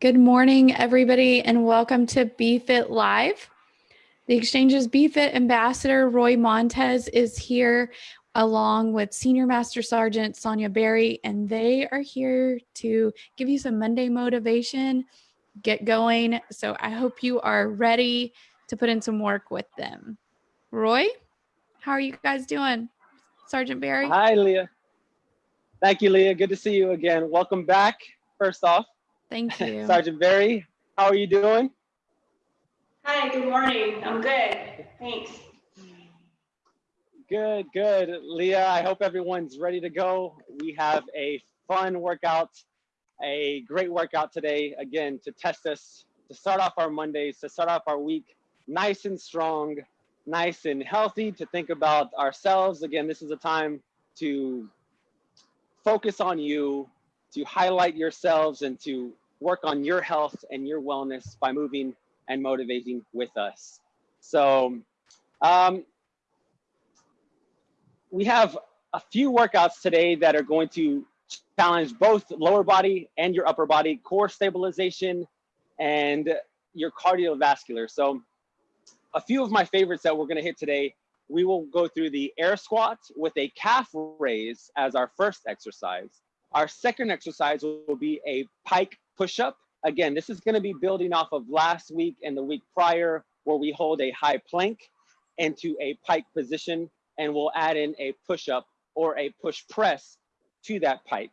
Good morning, everybody, and welcome to BFit Live. The Exchange's BFit ambassador, Roy Montez, is here along with Senior Master Sergeant Sonia Berry, and they are here to give you some Monday motivation, get going. So I hope you are ready to put in some work with them. Roy, how are you guys doing? Sergeant Berry. Hi, Leah. Thank you, Leah. Good to see you again. Welcome back, first off. Thank you. Sergeant Berry, how are you doing? Hi, good morning. I'm good. Thanks. Good, good. Leah, I hope everyone's ready to go. We have a fun workout, a great workout today, again, to test us, to start off our Mondays, to start off our week nice and strong, nice and healthy, to think about ourselves. Again, this is a time to focus on you, to highlight yourselves and to work on your health and your wellness by moving and motivating with us. So um, we have a few workouts today that are going to challenge both lower body and your upper body, core stabilization and your cardiovascular. So a few of my favorites that we're gonna hit today, we will go through the air squat with a calf raise as our first exercise. Our second exercise will be a pike push-up. Again, this is gonna be building off of last week and the week prior where we hold a high plank into a pike position and we'll add in a push-up or a push press to that pike.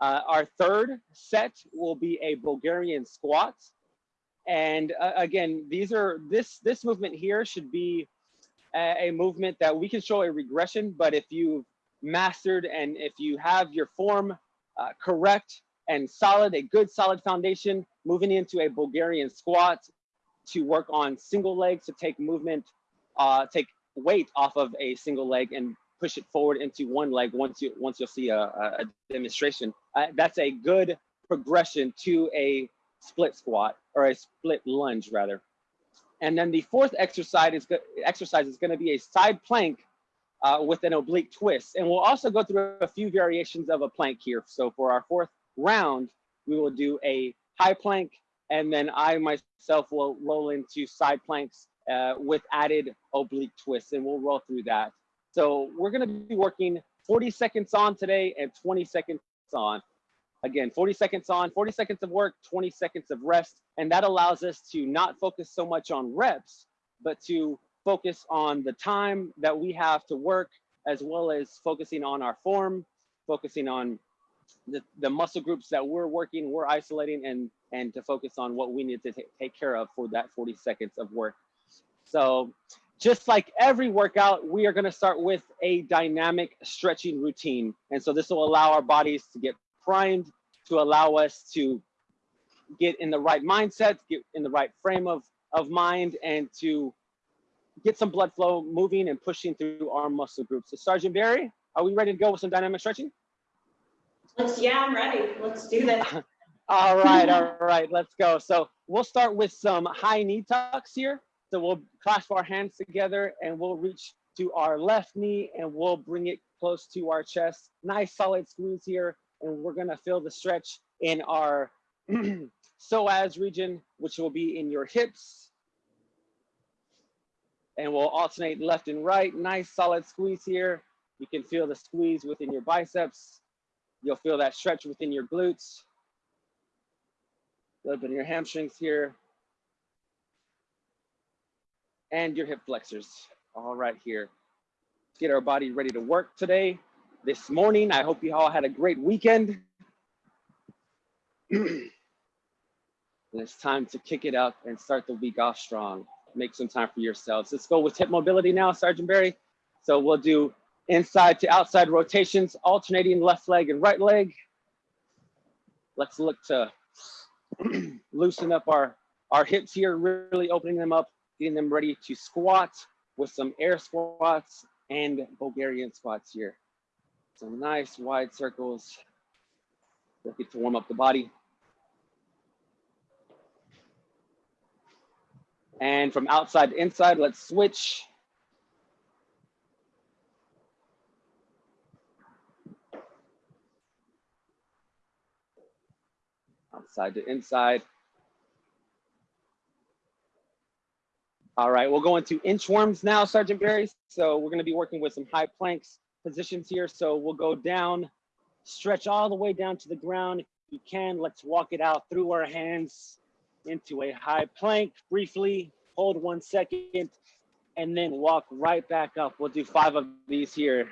Uh, our third set will be a Bulgarian squat. And uh, again, these are this this movement here should be a, a, movement that we can show a regression, but if you've mastered and if you have your form uh, correct and solid, a good solid foundation, moving into a Bulgarian squat to work on single legs to take movement, uh, take weight off of a single leg and push it forward into one leg once you once you'll see a, a demonstration. Uh, that's a good progression to a split squat or a split lunge rather. And then the fourth exercise is exercise is going to be a side plank uh, with an oblique twist. And we'll also go through a few variations of a plank here. So for our fourth round, we will do a high plank, and then I myself will roll into side planks uh, with added oblique twists, and we'll roll through that. So we're gonna be working 40 seconds on today and 20 seconds on. Again, 40 seconds on, 40 seconds of work, 20 seconds of rest. And that allows us to not focus so much on reps, but to focus on the time that we have to work, as well as focusing on our form, focusing on the, the muscle groups that we're working, we're isolating, and, and to focus on what we need to take care of for that 40 seconds of work. So just like every workout, we are gonna start with a dynamic stretching routine. And so this will allow our bodies to get primed, to allow us to get in the right mindset, get in the right frame of, of mind, and to get some blood flow moving and pushing through our muscle groups. So Sergeant Berry, are we ready to go with some dynamic stretching? Let's, yeah, I'm ready. Let's do this. all right, all right, let's go. So we'll start with some high knee tucks here. So we'll clasp our hands together and we'll reach to our left knee and we'll bring it close to our chest. Nice solid squeeze here. And we're gonna feel the stretch in our psoas region, which will be in your hips. And we'll alternate left and right. Nice solid squeeze here. You can feel the squeeze within your biceps. You'll feel that stretch within your glutes. A little bit in your hamstrings here and your hip flexors. All right here. Let's get our body ready to work today. This morning, I hope you all had a great weekend. and it's time to kick it up and start the week off strong. Make some time for yourselves. Let's go with hip mobility now, Sergeant Berry. So we'll do inside to outside rotations, alternating left leg and right leg. Let's look to loosen up our, our hips here, really opening them up getting them ready to squat with some air squats and Bulgarian squats here. Some nice wide circles looking to warm up the body. And from outside to inside, let's switch. Outside to inside. All right, we'll go into inchworms now, Sergeant Berry. So we're gonna be working with some high planks positions here. So we'll go down, stretch all the way down to the ground. If you can, let's walk it out through our hands into a high plank briefly, hold one second, and then walk right back up. We'll do five of these here.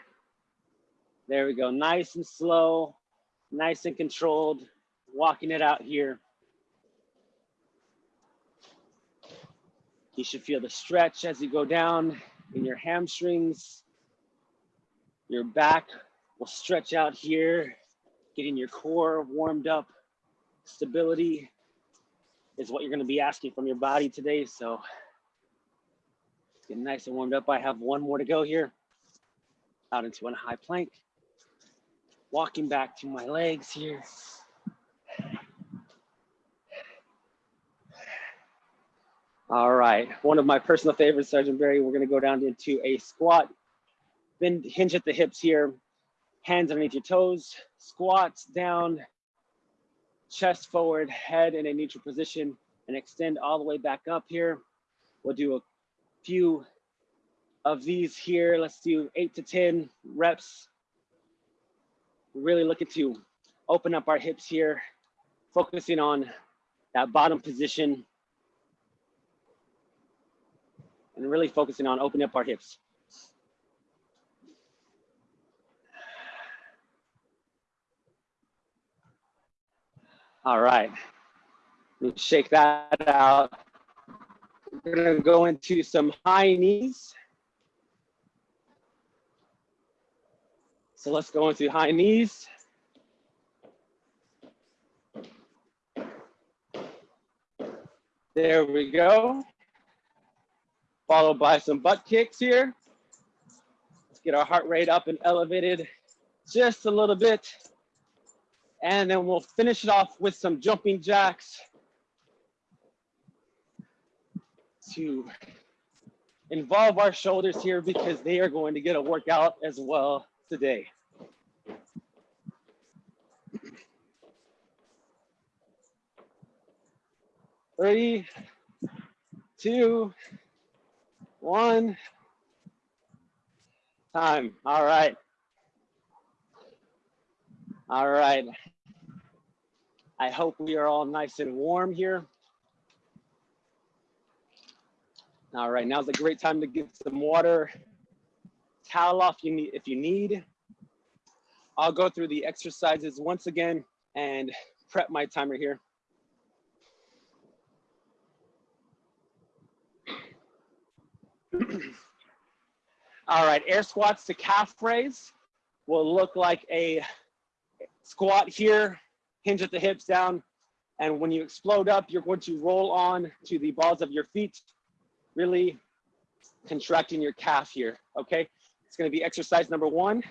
There we go, nice and slow, nice and controlled, walking it out here. You should feel the stretch as you go down in your hamstrings. Your back will stretch out here, getting your core warmed up. Stability is what you're gonna be asking from your body today. So get nice and warmed up. I have one more to go here. Out into a high plank. Walking back to my legs here. All right, one of my personal favorites, Sergeant Berry, we're gonna go down into a squat. Then hinge at the hips here, hands underneath your toes, squats down, chest forward, head in a neutral position, and extend all the way back up here. We'll do a few of these here. Let's do eight to 10 reps. Really looking to open up our hips here, focusing on that bottom position and really focusing on opening up our hips. All right, let me shake that out. We're gonna go into some high knees. So let's go into high knees. There we go followed by some butt kicks here. Let's get our heart rate up and elevated just a little bit. And then we'll finish it off with some jumping jacks to involve our shoulders here because they are going to get a workout as well today. Three, two, one time. All right. All right. I hope we are all nice and warm here. All right, now's a great time to get some water, towel off you need, if you need. I'll go through the exercises once again and prep my timer here. All right, air squats to calf raise will look like a squat here, hinge at the hips down. And when you explode up, you're going to roll on to the balls of your feet, really contracting your calf here, okay? It's gonna be exercise number one,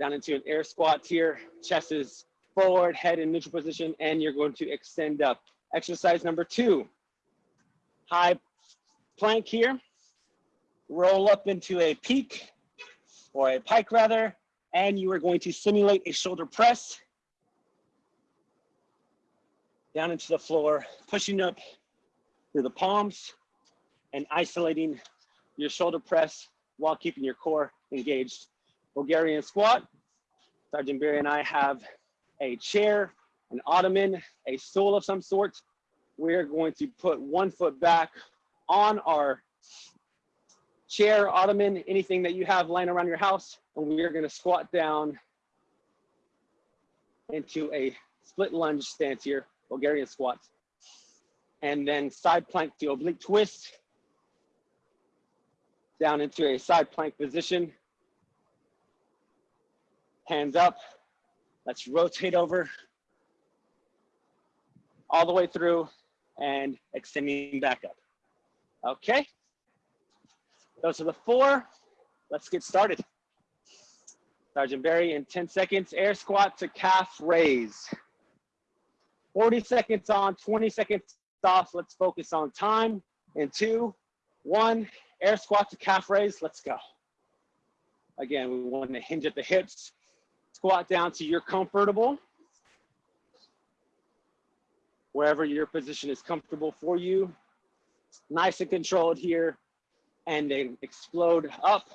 down into an air squat here, chest is forward, head in neutral position, and you're going to extend up. Exercise number two, high plank here, roll up into a peak or a pike rather, and you are going to simulate a shoulder press down into the floor, pushing up through the palms and isolating your shoulder press while keeping your core engaged. Bulgarian squat. Sergeant Berry and I have a chair, an ottoman, a stool of some sort. We're going to put one foot back on our chair, ottoman, anything that you have lying around your house. And we are gonna squat down into a split lunge stance here, Bulgarian squats. And then side plank to oblique twist, down into a side plank position. Hands up, let's rotate over all the way through and extending back up. Okay. Those are the four. Let's get started. Sergeant Berry in 10 seconds, air squat to calf raise. 40 seconds on, 20 seconds off. Let's focus on time. In two, one, air squat to calf raise. Let's go. Again, we want to hinge at the hips. Squat down to your comfortable. wherever your position is comfortable for you. Nice and controlled here. And then explode up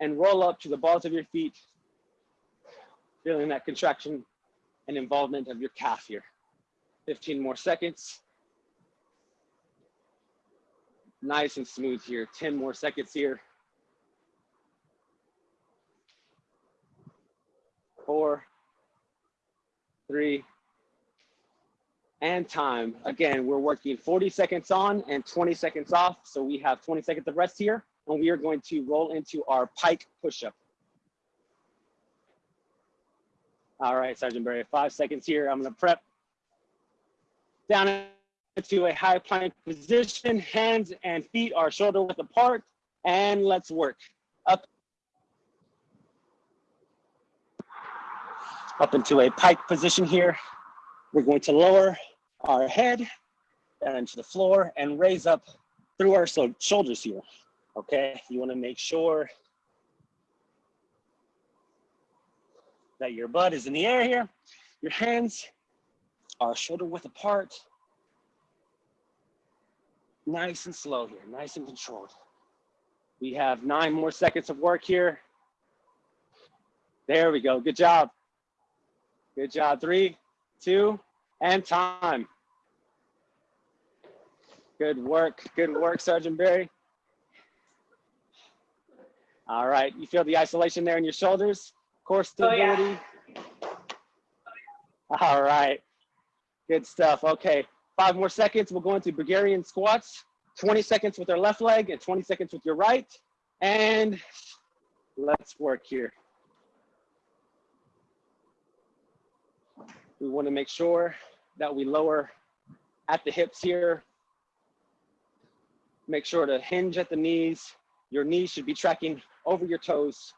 and roll up to the balls of your feet, feeling that contraction and involvement of your calf here. 15 more seconds. Nice and smooth here. 10 more seconds here. Four, three, and time. Again, we're working 40 seconds on and 20 seconds off. So we have 20 seconds of rest here and we are going to roll into our pike push-up. All right, Sergeant Berry, five seconds here. I'm gonna prep down into a high plank position. Hands and feet are shoulder width apart and let's work. Up, up into a pike position here. We're going to lower our head down into the floor and raise up through our shoulders here. Okay, you wanna make sure that your butt is in the air here. Your hands are shoulder width apart. Nice and slow here, nice and controlled. We have nine more seconds of work here. There we go, good job. Good job, three, two, and time. Good work, good work, Sergeant Berry. All right, you feel the isolation there in your shoulders, core stability. Oh, yeah. All right, good stuff. Okay, five more seconds. We'll go into Bulgarian squats, 20 seconds with our left leg and 20 seconds with your right. And let's work here. We wanna make sure that we lower at the hips here. Make sure to hinge at the knees. Your knees should be tracking over your toes.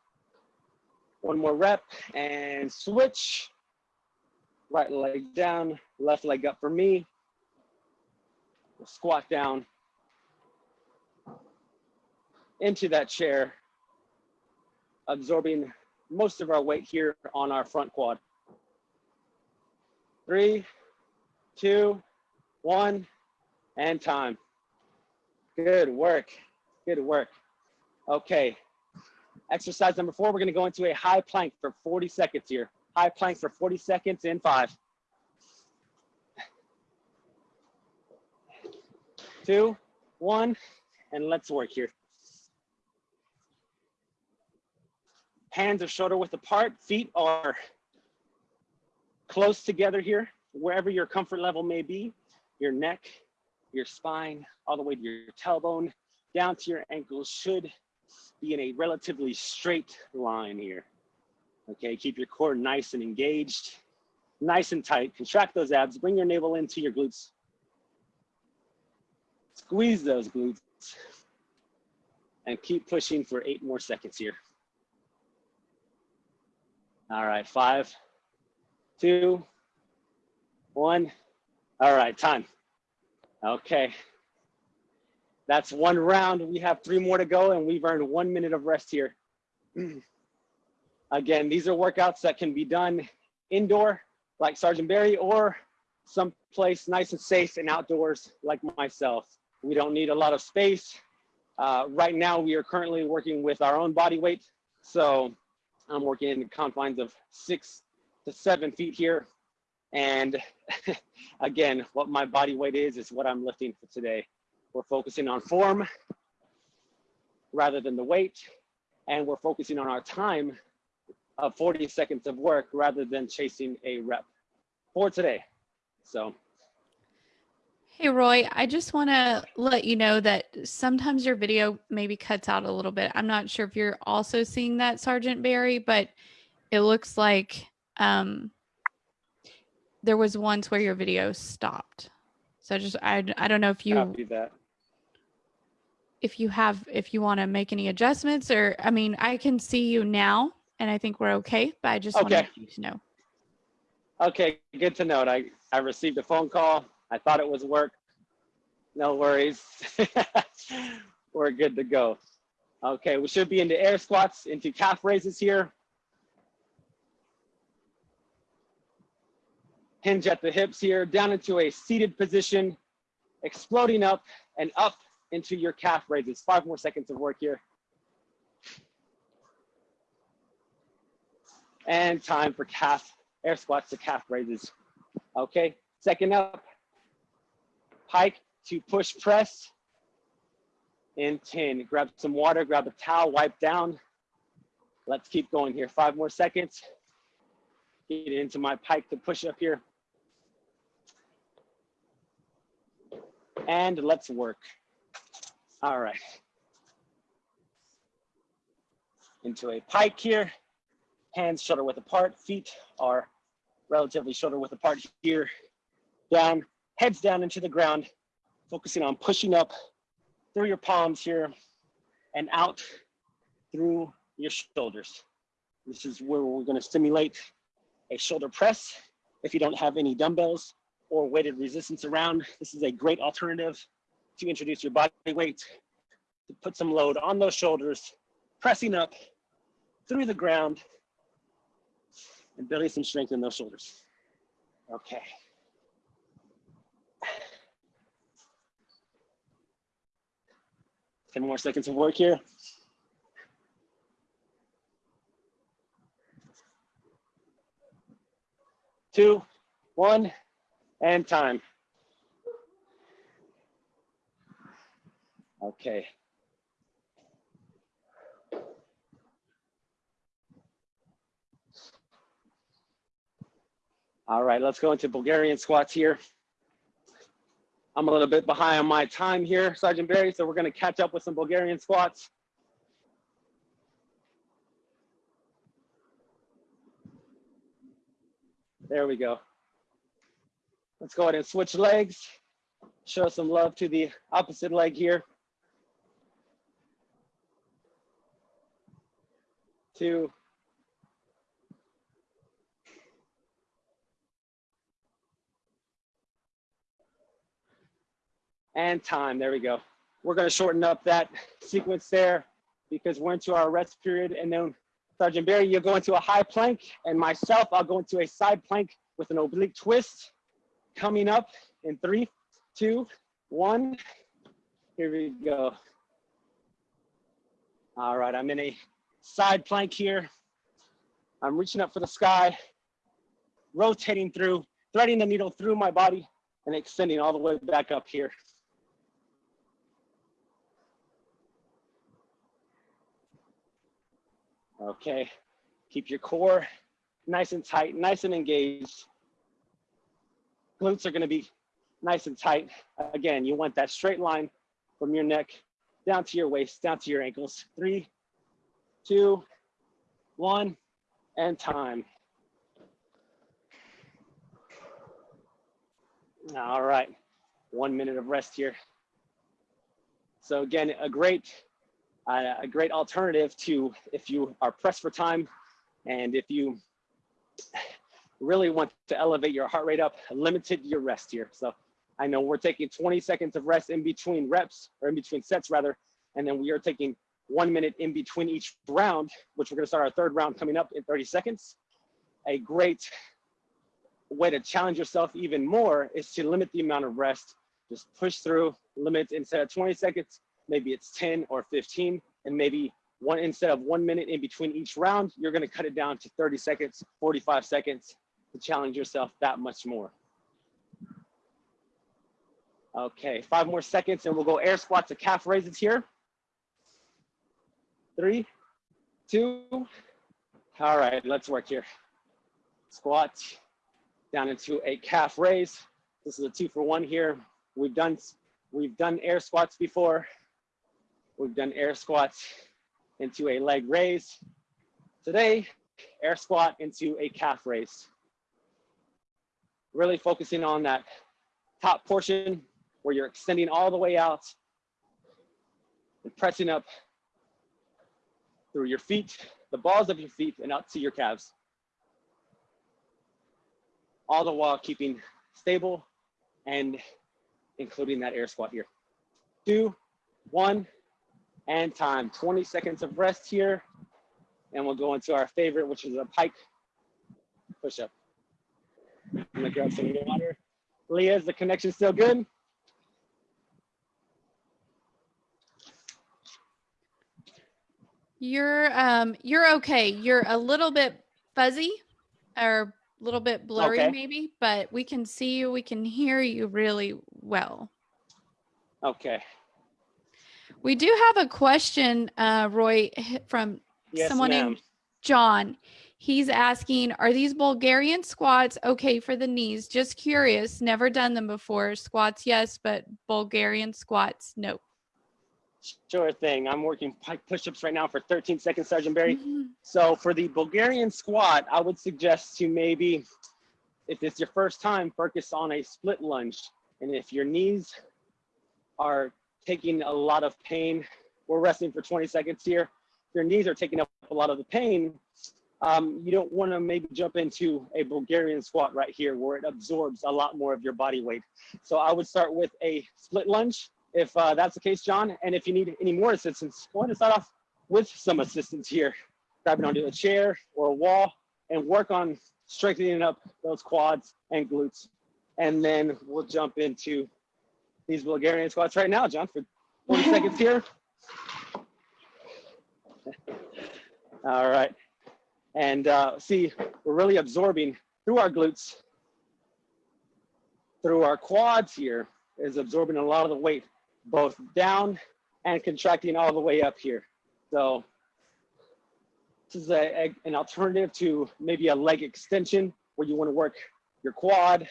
One more rep and switch. Right leg down, left leg up for me. We'll squat down into that chair, absorbing most of our weight here on our front quad. Three, two, one, and time. Good work, good work. Okay, Exercise number four, we're gonna go into a high plank for 40 seconds here. High plank for 40 seconds in five. Two, one, and let's work here. Hands are shoulder width apart, feet are close together here, wherever your comfort level may be. Your neck, your spine, all the way to your tailbone, down to your ankles should be in a relatively straight line here. Okay, keep your core nice and engaged, nice and tight. Contract those abs, bring your navel into your glutes. Squeeze those glutes and keep pushing for eight more seconds here. All right, five, two, one. All right, time. Okay, that's one round. We have three more to go and we've earned one minute of rest here. Again, these are workouts that can be done indoor like Sergeant Berry or someplace nice and safe and outdoors like myself. We don't need a lot of space. Uh, right now, we are currently working with our own body weight. So I'm working in the confines of six to seven feet here. And again, what my body weight is, is what I'm lifting for today. We're focusing on form rather than the weight. And we're focusing on our time of 40 seconds of work rather than chasing a rep for today. So. Hey, Roy, I just want to let you know that sometimes your video maybe cuts out a little bit. I'm not sure if you're also seeing that, Sergeant Berry, but it looks like um, there was once where your video stopped. So just, I, I don't know if you, Copy that if you have if you want to make any adjustments or i mean i can see you now and i think we're okay but i just okay. wanted you to know okay good to know i i received a phone call i thought it was work no worries we're good to go okay we should be into air squats into calf raises here hinge at the hips here, down into a seated position, exploding up and up into your calf raises. Five more seconds of work here. And time for calf air squats to calf raises. Okay, second up, pike to push press in 10. Grab some water, grab a towel, wipe down. Let's keep going here. Five more seconds. Get into my pike to push up here. And let's work. All right. Into a pike here. Hands shoulder width apart. Feet are relatively shoulder width apart here. Down, heads down into the ground. Focusing on pushing up through your palms here and out through your shoulders. This is where we're gonna stimulate a shoulder press. If you don't have any dumbbells or weighted resistance around, this is a great alternative to introduce your body weight, to put some load on those shoulders, pressing up through the ground and building some strength in those shoulders. Okay. 10 more seconds of work here. Two, one, and time. Okay. All right, let's go into Bulgarian squats here. I'm a little bit behind on my time here, Sergeant Berry, so we're gonna catch up with some Bulgarian squats. There we go. Let's go ahead and switch legs. Show some love to the opposite leg here. Two, and time. There we go. We're going to shorten up that sequence there because we're into our rest period. And then Sergeant Berry, you'll go into a high plank and myself, I'll go into a side plank with an oblique twist coming up in three, two, one. Here we go. All right, I'm in a side plank here. I'm reaching up for the sky, rotating through, threading the needle through my body and extending all the way back up here. Okay, keep your core nice and tight, nice and engaged. Glutes are gonna be nice and tight. Again, you want that straight line from your neck down to your waist, down to your ankles. Three, two, one, and time. All right, one minute of rest here. So again, a great a great alternative to if you are pressed for time and if you really want to elevate your heart rate up, limited your rest here. So I know we're taking 20 seconds of rest in between reps or in between sets rather, and then we are taking one minute in between each round, which we're gonna start our third round coming up in 30 seconds. A great way to challenge yourself even more is to limit the amount of rest. Just push through, limit instead of 20 seconds, maybe it's 10 or 15, and maybe one instead of one minute in between each round, you're gonna cut it down to 30 seconds, 45 seconds to challenge yourself that much more. Okay, five more seconds and we'll go air squats to calf raises here. Three, two, all right, let's work here. Squat down into a calf raise. This is a two for one here. We've done, we've done air squats before. We've done air squats into a leg raise. Today, air squat into a calf raise. Really focusing on that top portion where you're extending all the way out and pressing up through your feet, the balls of your feet and out to your calves. All the while keeping stable and including that air squat here. Two, one, and time. 20 seconds of rest here. And we'll go into our favorite, which is a pike push-up. I'm gonna grab some water. Leah, is the connection still good? You're um you're okay. You're a little bit fuzzy or a little bit blurry Okay. maybe, but we can see you, we can hear you really well. Okay. We do have a question, uh, Roy, from Yes, someone named John. He's asking, are these Bulgarian squats okay for the knees? Just curious, never done them before. Squats, yes, but Bulgarian squats, no. Sure thing. I'm working pike push-ups right now for 13 seconds, Sergeant Berry. Mhm. So for the Bulgarian squat, I would suggest to maybe, if it's your first time, focus on a split lunge. And if your knees are taking a lot of pain, we're resting for 20 seconds here. Your knees are taking up a lot of the pain, um, you don't want to maybe jump into a Bulgarian squat right here where it absorbs a lot more of your body weight. So I would start with a split lunge if uh, that's the case, John. And if you need any more assistance, go ahead and start off with some assistance here grabbing onto a chair or a wall and work on strengthening up those quads and glutes. And then we'll jump into these Bulgarian squats right now, John, for 40 seconds here. All right. And uh, see, we're really absorbing through our glutes, through our quads here, is absorbing a lot of the weight, both down and contracting all the way up here. So this is a, a- an alternative to maybe a leg extension where you want to work your quad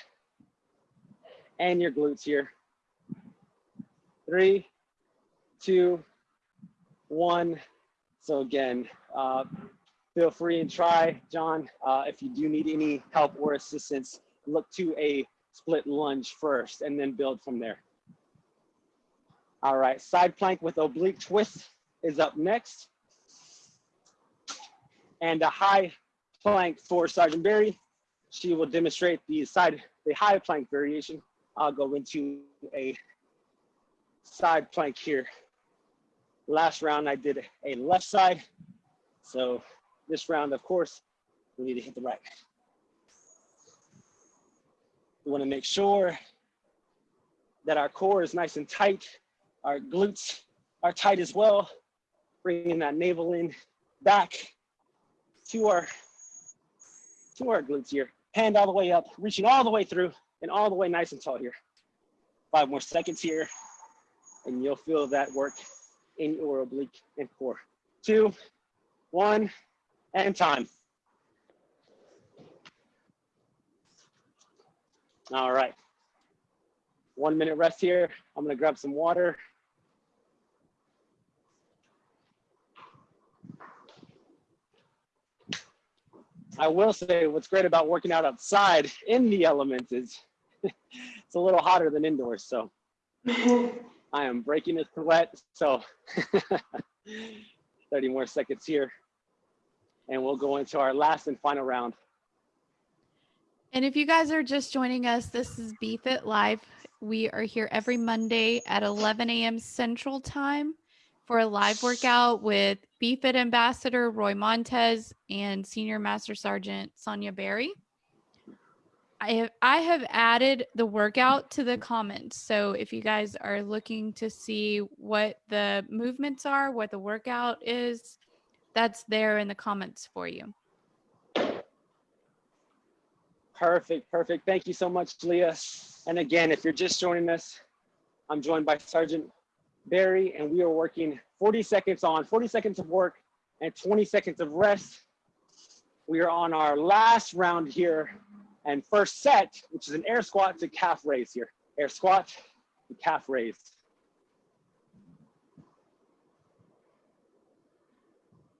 and your glutes here. Three, two, one. So again, uh, feel free and try, John. Uh, if you do need any help or assistance, look to a split lunge first and then build from there. All right, side plank with oblique twist is up next and a high plank for Sergeant Berry. She will demonstrate the side, the high plank variation. I'll go into a side plank here. Last round I did a left side. So this round, of course, we need to hit the right. We wanna make sure that our core is nice and tight. Our glutes are tight as well. Bringing that navel in back to our to our glutes here. Hand all the way up, reaching all the way through and all the way nice and tall here. Five more seconds here, and you'll feel that work in your oblique and core. Two, one, and time. All right. One minute rest here. I'm gonna grab some water. I will say what's great about working out outside in the elements is it's a little hotter than indoors. So I am breaking a sweat. So 30 more seconds here. And we'll go into our last and final round. And if you guys are just joining us, this is BFit Live. We are here every Monday at 11 a.m. Central Time for a live workout with BFit Ambassador Roy Montez and Senior Master Sergeant Sonia Berry. I have, I have added the workout to the comments. So if you guys are looking to see what the movements are, what the workout is, that's there in the comments for you. Perfect, perfect. Thank you so much, Leah. And again, if you're just joining us, I'm joined by Sergeant Berry, and we are working 40 seconds on, 40 seconds of work, and 20 seconds of rest. We are on our last round here, and first set, which is an air squat to calf raise here. Air squat to calf raise.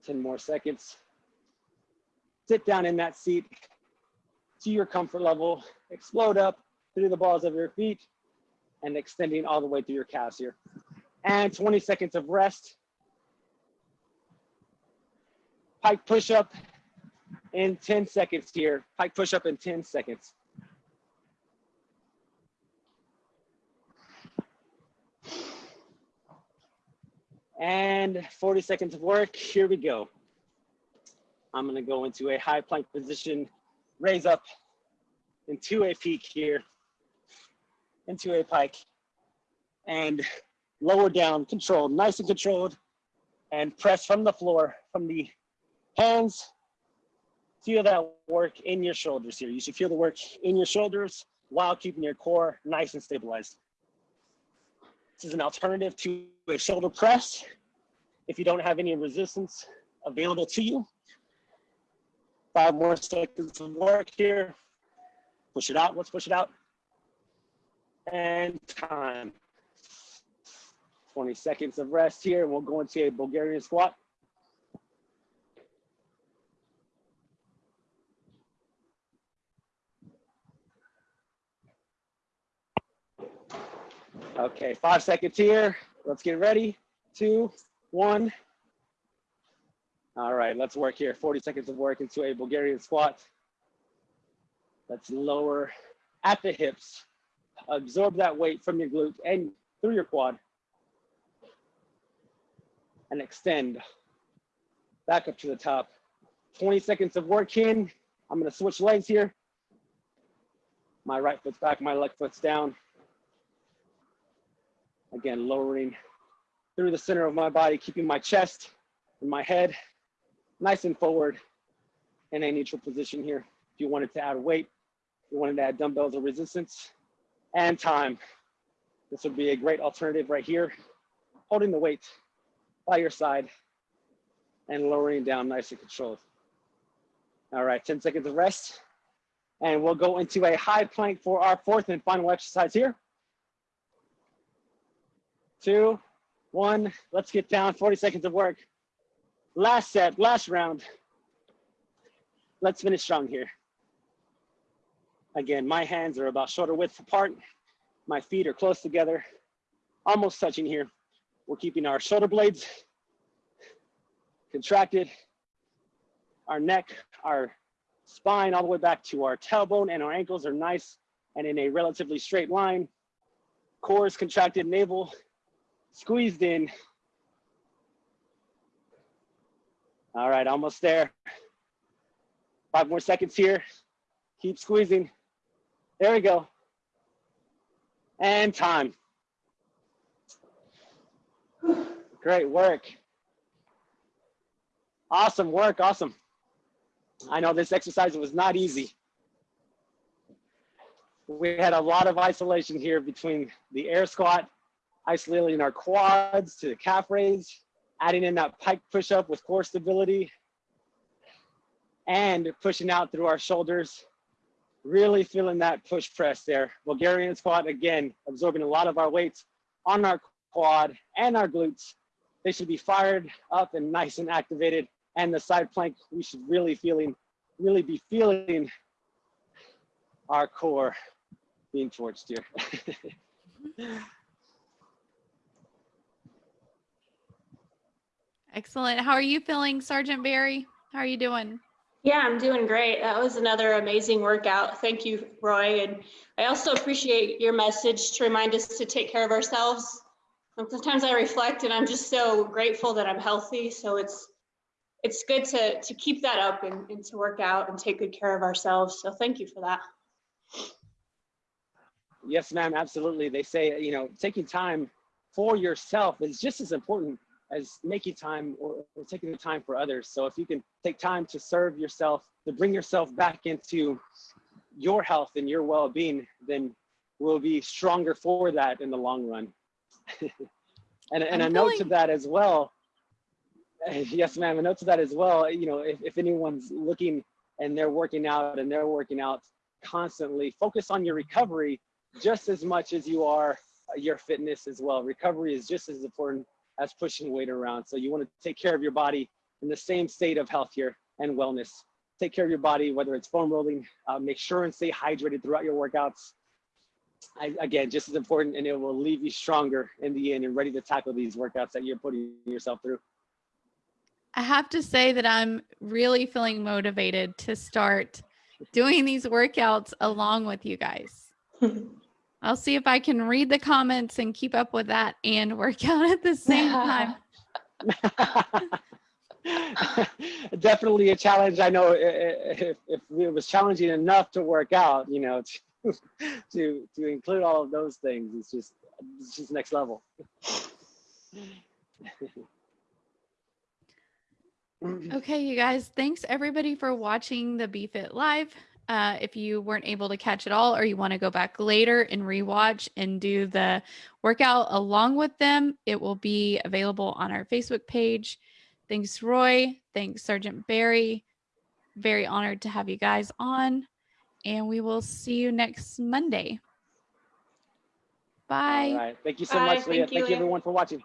Ten more seconds. Sit down in that seat to your comfort level, explode up through the balls of your feet and extending all the way through your calves here. And 20 seconds of rest. Pike push up in 10 seconds here. Pike push up in 10 seconds. And 40 seconds of work. Here we go. I'm gonna go into a high plank position raise up into a peak here, into a pike, and lower down, controlled, nice and controlled, and press from the floor, from the hands. Feel that work in your shoulders here. You should feel the work in your shoulders while keeping your core nice and stabilized. This is an alternative to a shoulder press. If you don't have any resistance available to you, five more seconds of work here. Push it out, let's push it out. And time. 20 seconds of rest here. We'll go into a Bulgarian squat. Okay, five seconds here. Let's get ready. Two, one. All right, let's work here. 40 seconds of work into a Bulgarian squat. Let's lower at the hips. Absorb that weight from your glute and through your quad. And extend back up to the top. 20 seconds of work in. I'm gonna switch legs here. My right foot's back, my left foot's down. Again, lowering through the center of my body, keeping my chest and my head nice and forward in a neutral position here. If you wanted to add weight, you wanted to add dumbbells or resistance and time, this would be a great alternative right here. Holding the weight by your side and lowering down nice and controlled. All right, 10 seconds of rest. And we'll go into a high plank for our fourth and final exercise here two, one. Let's get down, 40 seconds of work. Last set, last round. Let's finish strong here. Again, my hands are about shoulder width apart. My feet are close together, almost touching here. We're keeping our shoulder blades contracted, our neck, our spine all the way back to our tailbone and our ankles are nice and in a relatively straight line. Core is contracted, navel squeezed in. All right, almost there. Five more seconds here. Keep squeezing. There we go. And time. Great work. Awesome work, awesome. I know this exercise was not easy. We had a lot of isolation here between the air squat isolating our quads to the calf raise, adding in that pike push up with core stability, and pushing out through our shoulders. Really feeling that push press there. Bulgarian squat, again, absorbing a lot of our weight on our quad and our glutes. They should be fired up and nice and activated. And the side plank, we should really feeling, really be feeling our core being torched here. Excellent. How are you feeling, Sergeant Berry? How are you doing? Yeah, I'm doing great. That was another amazing workout. Thank you, Roy. And I also appreciate your message to remind us to take care of ourselves. And sometimes I reflect and I'm just so grateful that I'm healthy. So it's it's good to to keep that up and, and to work out and take good care of ourselves. So thank you for that. Yes, ma'am, absolutely. They say, you know, taking time for yourself is just as important as making time or, or, taking the time for others. So if you can take time to serve yourself, to bring yourself back into your health and your well-being, then we'll be stronger for that in the long run. and and a note to that as well. Yes, ma'am. A note to that as well. You know, if, if anyone's looking and they're working out and they're working out constantly, focus on your recovery just as much as you are your fitness as well. Recovery is just as important as pushing weight around. So you want to take care of your body in the same state of health here and wellness. Take care of your body, whether it's foam rolling, uh, make sure and stay hydrated throughout your workouts. I, again, just as important and it will leave you stronger in the end and ready to tackle these workouts that you're putting yourself through. I have to say that I'm really feeling motivated to start doing these workouts along with you guys. I'll see if I can read the comments and keep up with that and work out at the same time. definitely a challenge. I know i- i- if, if it was challenging enough to work out, you know, to, to, to include all of those things, it's just, it's just next level. Okay, you guys, thanks everybody for watching the BFit Live. Uh, if you weren't able to catch it all or you want to go back later and rewatch and do the workout along with them, it will be available on our Facebook page. Thanks, Roy. Thanks, Sergeant Berry. Very honored to have you guys on. And we will see you next Monday. Bye. All right. Thank you so Bye. much, Leah. Thank you, Thank you Leah. everyone for watching.